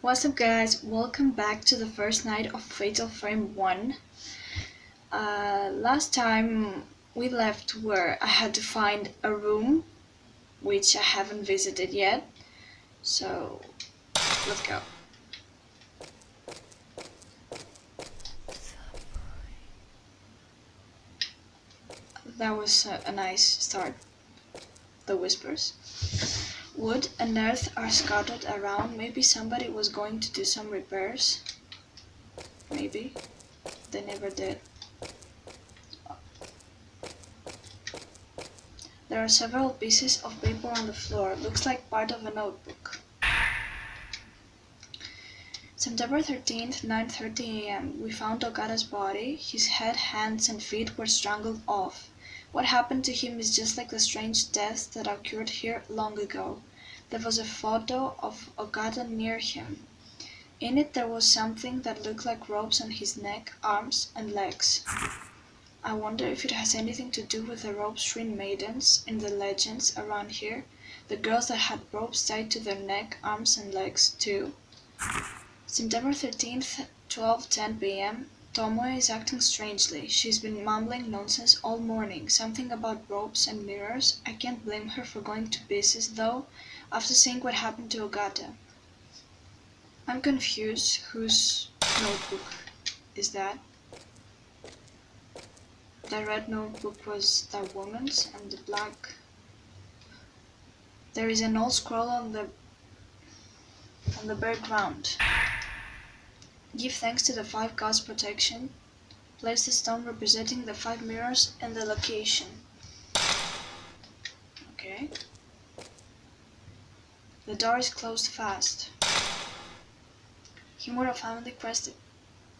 What's up guys, welcome back to the first night of Fatal Frame 1. Uh, last time we left where I had to find a room, which I haven't visited yet, so let's go. That was a, a nice start, the whispers. Wood and earth are scattered around. Maybe somebody was going to do some repairs. Maybe. They never did. There are several pieces of paper on the floor. Looks like part of a notebook. September 13th, 9.30 am. We found Ogata's body. His head, hands and feet were strangled off. What happened to him is just like the strange deaths that occurred here long ago. There was a photo of Ogata near him. In it there was something that looked like ropes on his neck, arms, and legs. I wonder if it has anything to do with the rope string maidens in the legends around here, the girls that had ropes tied to their neck, arms, and legs, too. September 13th, 12:10 p.m. Tomoe is acting strangely. She's been mumbling nonsense all morning, something about ropes and mirrors. I can't blame her for going to pieces, though, after seeing what happened to Ogata. I'm confused. Whose notebook is that? The red notebook was that woman's, and the black. There is an old scroll on the on the bare ground. Give thanks to the five gods' protection. Place the stone representing the five mirrors and the location. Okay. The door is closed fast. Himuro family crest.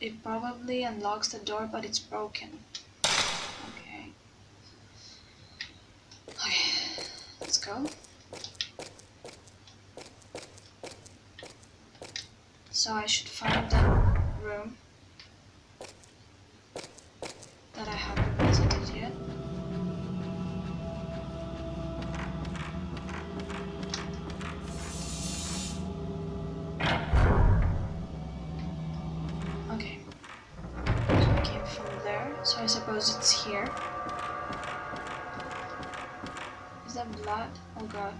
It probably unlocks the door, but it's broken. Okay. Okay. Let's go. So I should find that room suppose it's here. Is that blood? Oh god.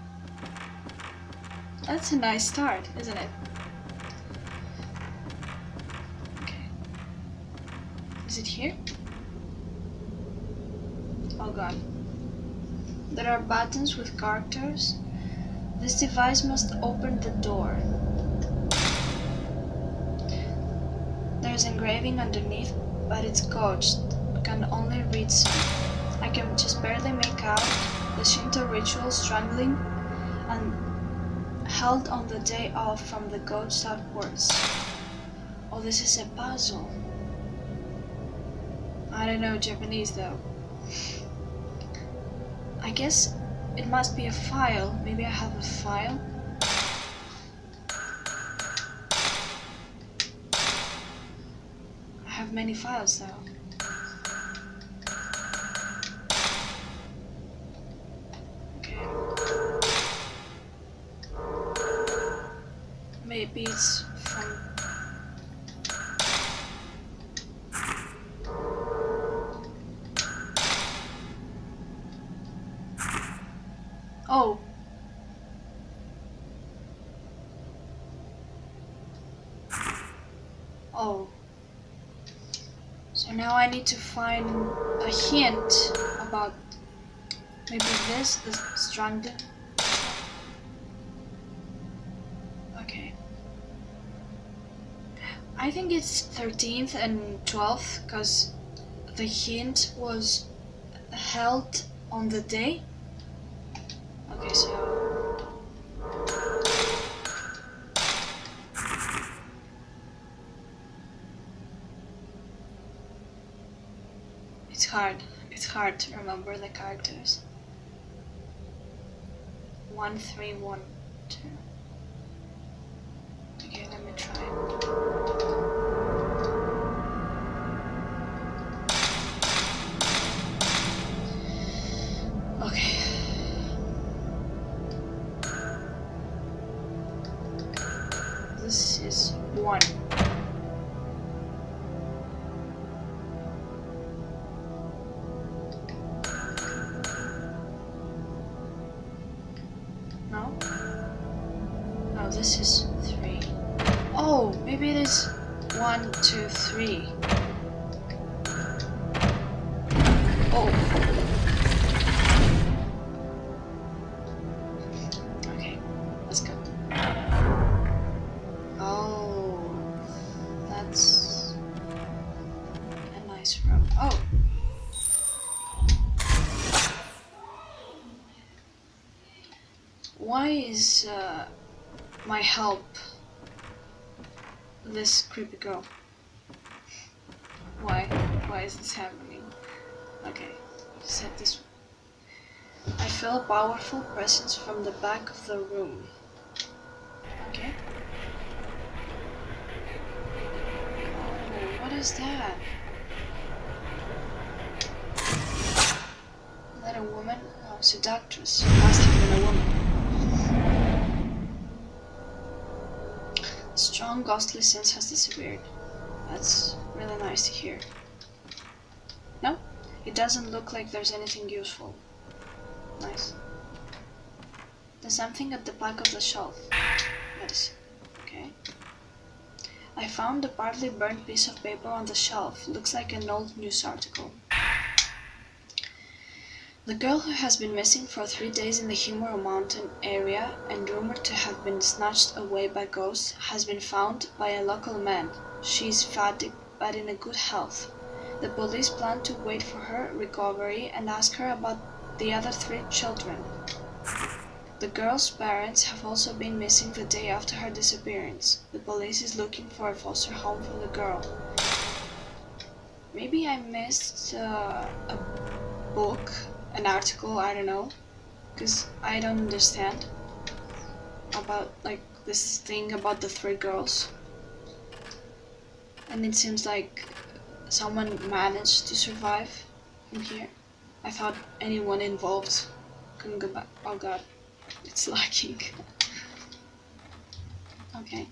That's a nice start, isn't it? Is it here? Oh god. There are buttons with characters. This device must open the door. There's engraving underneath, but it's gouged. Can only read some. I can just barely make out the Shinto ritual strangling and held on the day off from the out words. Oh, this is a puzzle. I don't know Japanese though. I guess it must be a file. Maybe I have a file. I have many files though. Maybe it's from Oh. Oh. So now I need to find a hint about maybe this, the stranded. Okay. I think it's 13th and 12th because the hint was held on the day Okay, so it's hard. It's hard to remember the characters. One, three, one, two. This is three. Oh, maybe it is one, two, three. Help this creepy girl? Why? Why is this happening? Okay, set this. I feel a powerful presence from the back of the room. Okay. Oh, what is that? Is that a woman? Oh, seductress. Must have been a woman. Strong ghostly sense has disappeared. That's really nice to hear. No, it doesn't look like there's anything useful. Nice. There's something at the back of the shelf. Medicine. Okay. I found a partly burnt piece of paper on the shelf. Looks like an old news article. The girl who has been missing for three days in the Himuro mountain area and rumored to have been snatched away by ghosts has been found by a local man. She is fatigued but in good health. The police plan to wait for her recovery and ask her about the other three children. The girl's parents have also been missing the day after her disappearance. The police is looking for a foster home for the girl. Maybe I missed uh, a book, an article, I don't know, because I don't understand about like this thing about the three girls. And it seems like someone managed to survive in here. I thought anyone involved couldn't go back. Oh god, it's lacking. okay.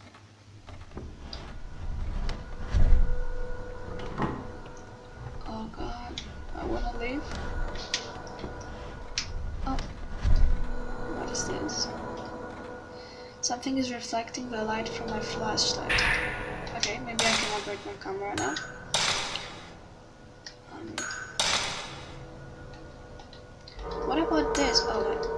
Oh god, I wanna leave. Oh, what is this? Something is reflecting the light from my flashlight. Okay, maybe I can operate my camera now. Um, what about this? Oh wait,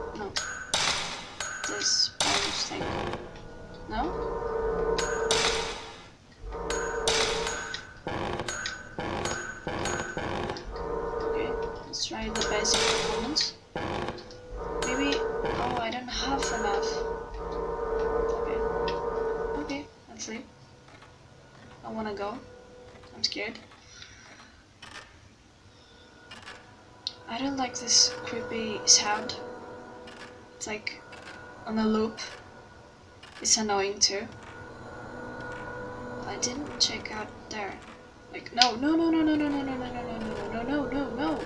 on a loop. It's annoying too. I didn't check out there. Like no no no no no no no no no no no no no no no no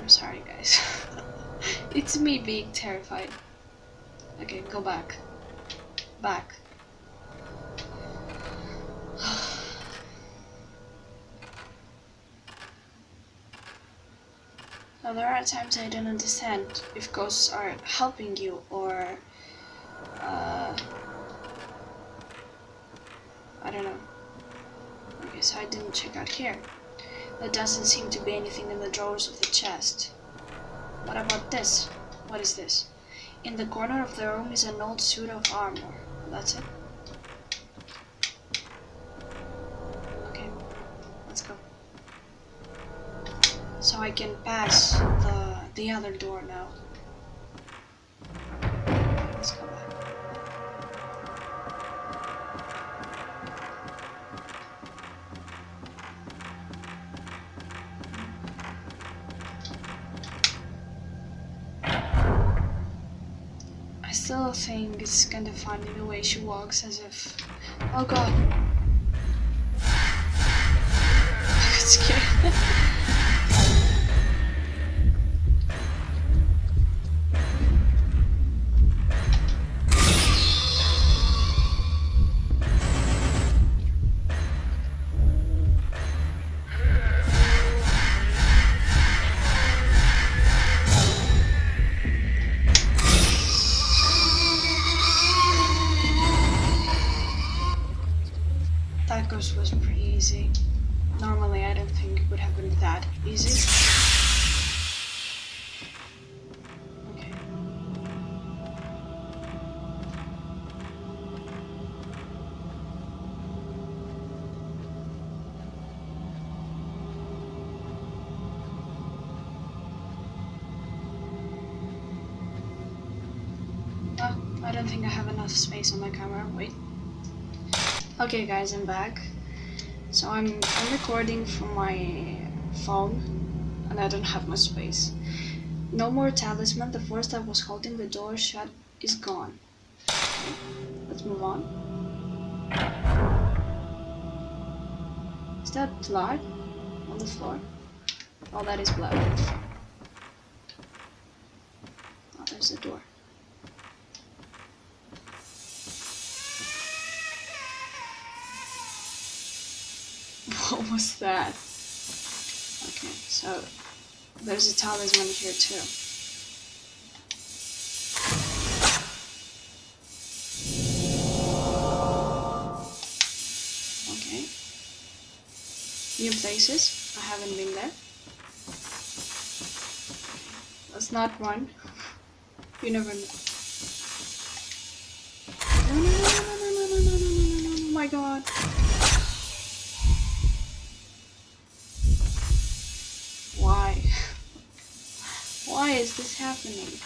I'm sorry guys. it's me being terrified. Okay, go back. Back. Now there are times I don't understand if ghosts are helping you or uh, I don't know. Okay, so I didn't check out here. There doesn't seem to be anything in the drawers of the chest. What about this? What is this? In the corner of the room is an old suit of armor. That's it. So I can pass the the other door now. Let's go back. I still think it's kind of funny the way she walks as if. Oh god. I got scared. First was pretty easy. Normally, I don't think it would have been that easy. Okay. Oh, I don't think I have enough space on my camera. Wait. Okay, guys, I'm back. So I'm, I'm recording from my phone, and I don't have much space. No more talisman. The force that was holding the door shut is gone. Let's move on. Is that blood on the floor? Oh, that is blood. Oh, there's the door. What was that? Okay, so there's a talisman here too. Okay. New places. I haven't been there. Let's not one. You never know. No, no, no, no, no, no, no, no, no, no, no, no, no, my god. Why? This happening?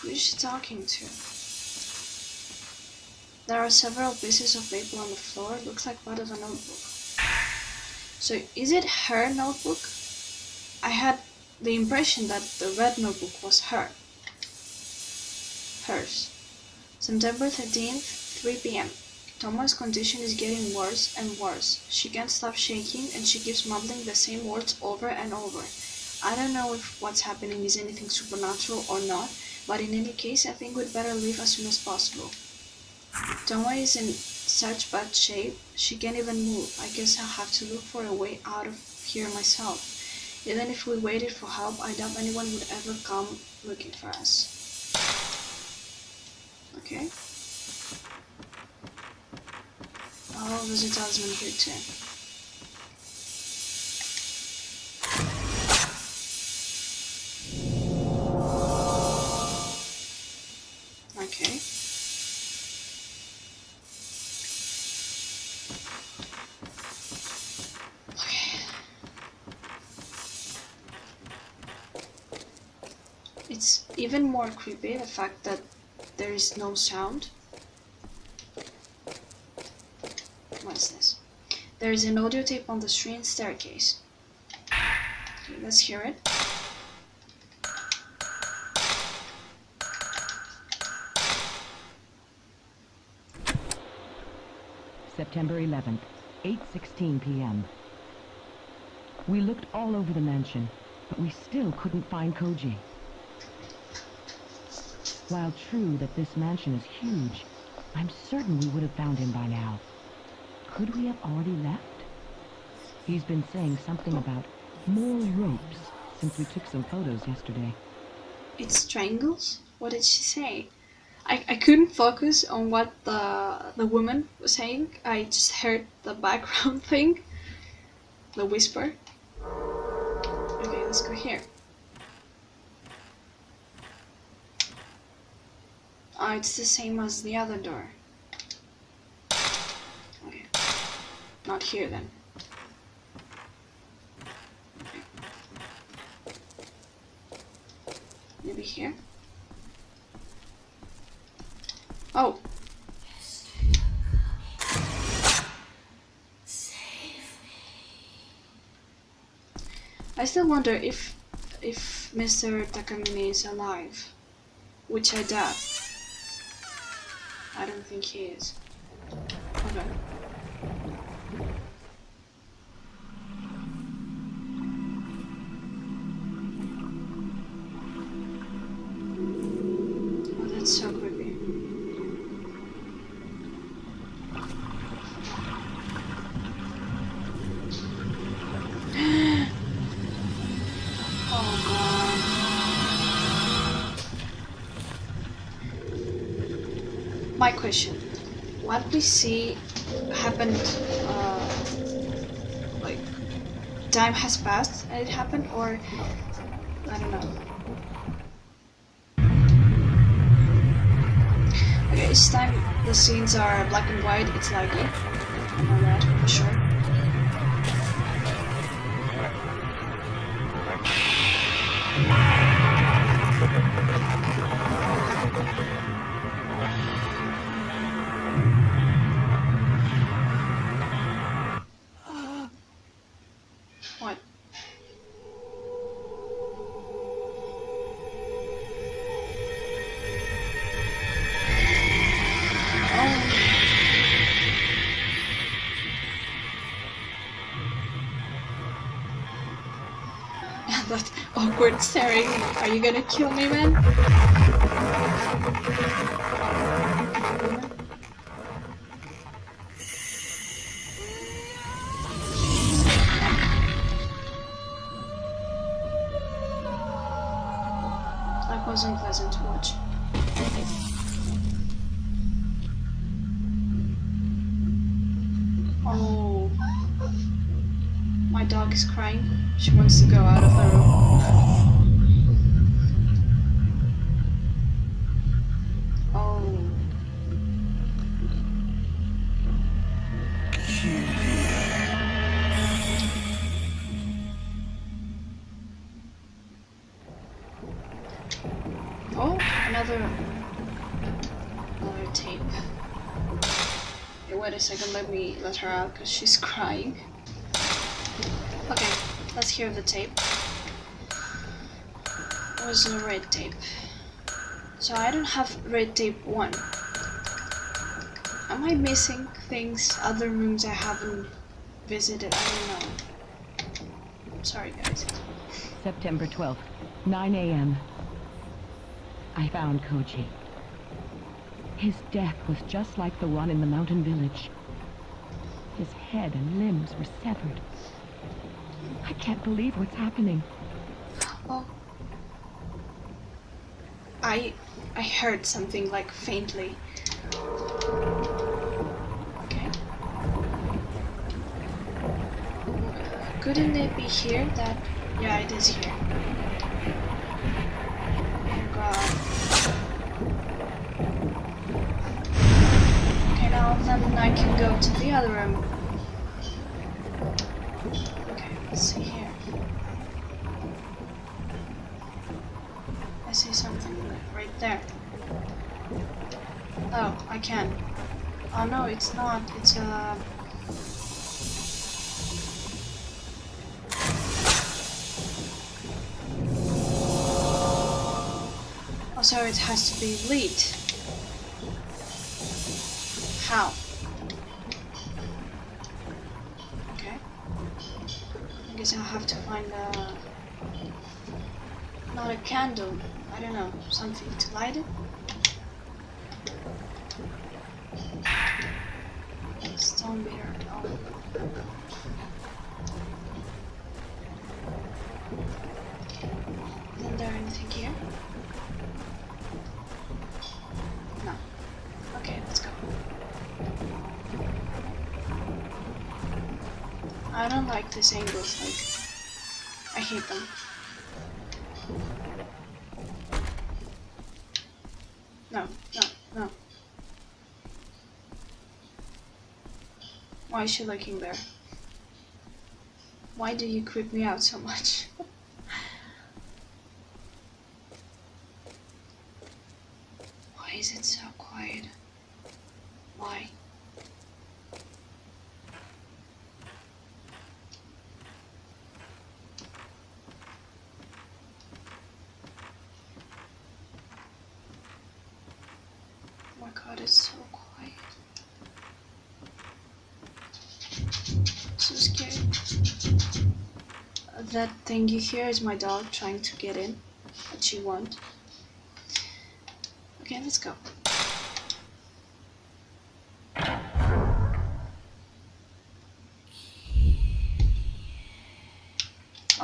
Who is she talking to? There are several pieces of paper on the floor. Looks like part of a notebook. So, is it her notebook? I had the impression that the red notebook was her. Hers. September 13th, 3 p.m. Thoma's condition is getting worse and worse. She can't stop shaking and she keeps mumbling the same words over and over. I don't know if what's happening is anything supernatural or not, but in any case, I think we'd better leave as soon as possible. Toma is in such bad shape, she can't even move. I guess I'll have to look for a way out of here myself. Even if we waited for help, I doubt anyone would ever come looking for us. Okay. Oh, there's a talisman here too. Okay. Okay. It's even more creepy the fact that there is no sound. What is this? There is an audio tape on the screen staircase. Okay, let's hear it. September 11th, 8:16 p.m. We looked all over the mansion, but we still couldn't find Koji. While true that this mansion is huge, I'm certain we would have found him by now. Could we have already left? He's been saying something about more ropes since we took some photos yesterday. It strangles? What did she say? I, I couldn't focus on what the the woman was saying. I just heard the background thing. The whisper. Okay, let's go here. Oh, it's the same as the other door. Okay. Not here then. Maybe here? Oh. I still wonder if if Mr. Takamine is alive, which I doubt. Think he is. Question. What we see happened, uh, like, time has passed and it happened, or I don't know. Okay, each time the scenes are black and white, it's likely. I know for sure. What? Oh. that awkward staring. Are you gonna kill me, man? Second, let me let her out because she's crying. Okay, let's hear the tape. It was a red tape. So I don't have red tape 1. Am I missing things, other rooms I haven't visited? I don't know. Sorry guys. September 12th, 9 a.m. I found Koji. His death was just like the one in the mountain village. His head and limbs were severed. I can't believe what's happening. Oh. I I heard something like faintly. Okay. Couldn't it be here that yeah it is here. Oh god. Okay then I can go to the other room. Okay, let's see here. I see something right there. Oh, I can. Oh no, it's not. It's a. Oh, so it has to be lead. How? Okay. I guess I'll have to find a. Not a candle. I don't know. Something to light it. These angles, like, I hate them. No, no, no. Why is she looking there? Why do you creep me out so much? Why is it so quiet? Why? Oh my god, it's so quiet. So scary. Uh, That thingy here is my dog trying to get in. What she want. Okay, let's go.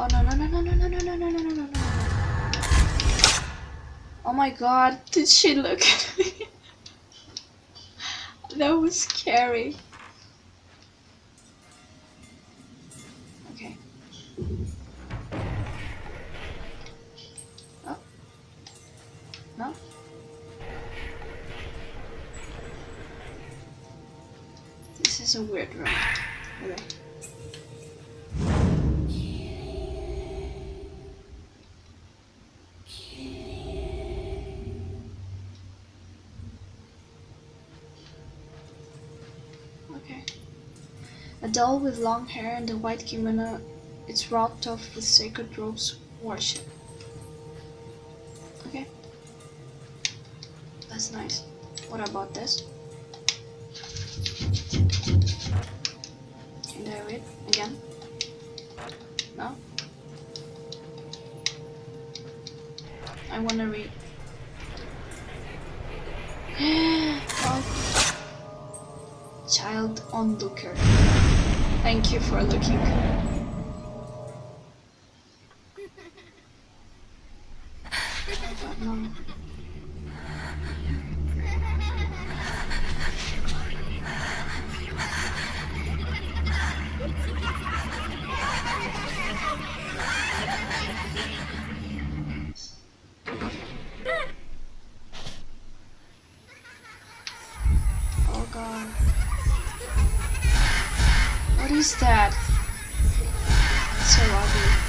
Oh no no no no no no no no no no no no no Oh my god, did she look at me? that was scary. Doll with long hair and a white kimono. It's wrapped off with sacred robes worship. Okay. That's nice. What about this? Can I read again? No? I wanna read. Child onlooker. Thank you for looking. Oh, no. Oh god. What is that? It's so ugly.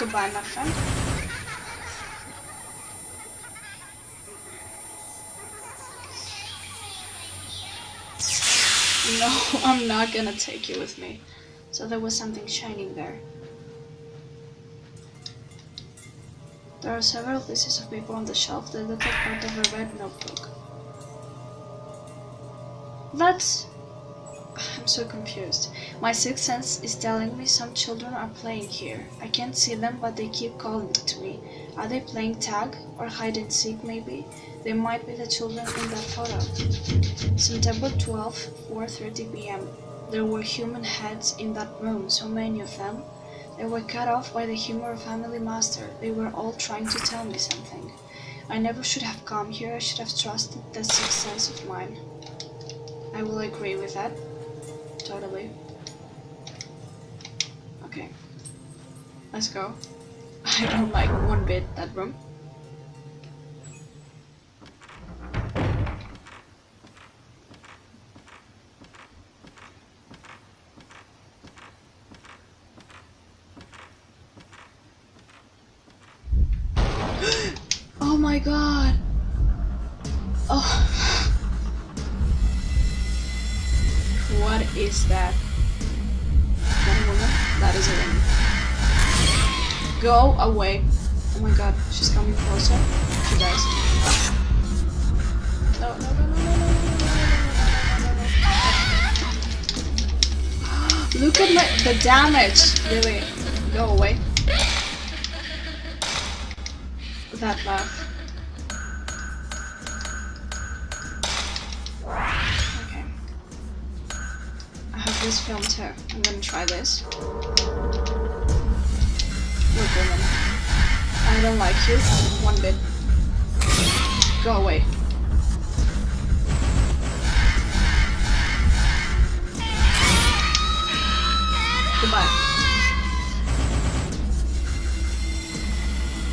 Goodbye, my friend. No, I'm not gonna take you with me. So there was something shining there. There are several pieces of paper on the shelf that look like part of a red notebook. That's. I'm so confused. My sixth sense is telling me some children are playing here. I can't see them, but they keep calling to me. Are they playing tag or hide and seek, maybe? They might be the children in that photo. September 12, 4:30 p.m. There were human heads in that room, so many of them. They were cut off by the Himuro family master. They were all trying to tell me something. I never should have come here. I should have trusted that sixth sense of mine. I will agree with that. Totally. Okay. Let's go. I don't like one bit that room. Look at my the damage. Really. Go away. That laugh. Okay. I have this film too. I'm gonna try this. Oh, Look, woman. I don't like you one bit. Go away.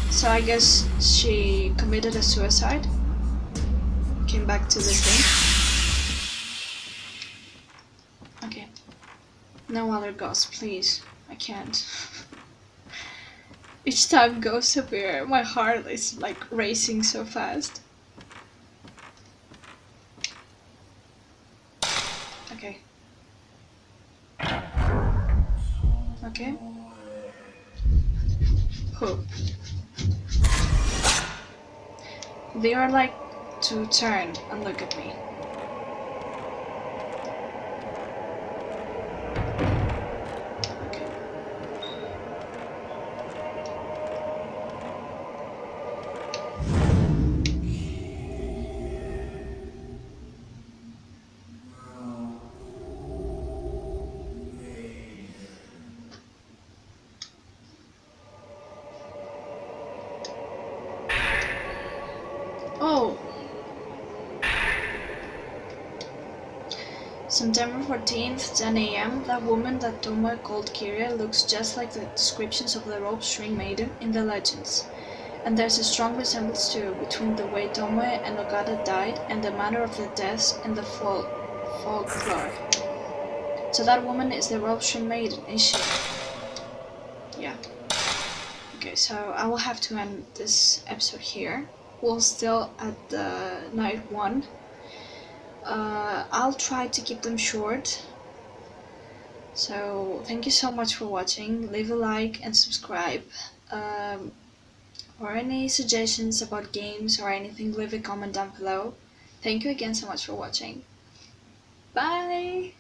So I guess she committed a suicide. Came back to the thing. Okay. No other ghosts, please. I can't. Each time ghosts appear, my heart is like racing so fast. Okay, Okay. Hope. They are like to turn and look at me. September 14th, 10 a.m. That woman that Tomoe called Kirie looks just like the descriptions of the rope string maiden in the legends. And there's a strong resemblance too between the way Tomoe and Ogata died and the manner of the deaths in the fol- folklore. So that woman is the rope string maiden, is she? Yeah. Okay, so I will have to end this episode here. We're still at the night one. Uh, I'll try to keep them short. So thank you so much for watching. Leave a like and subscribe. Um, or any suggestions about games or anything, leave a comment down below. Thank you again so much for watching. Bye!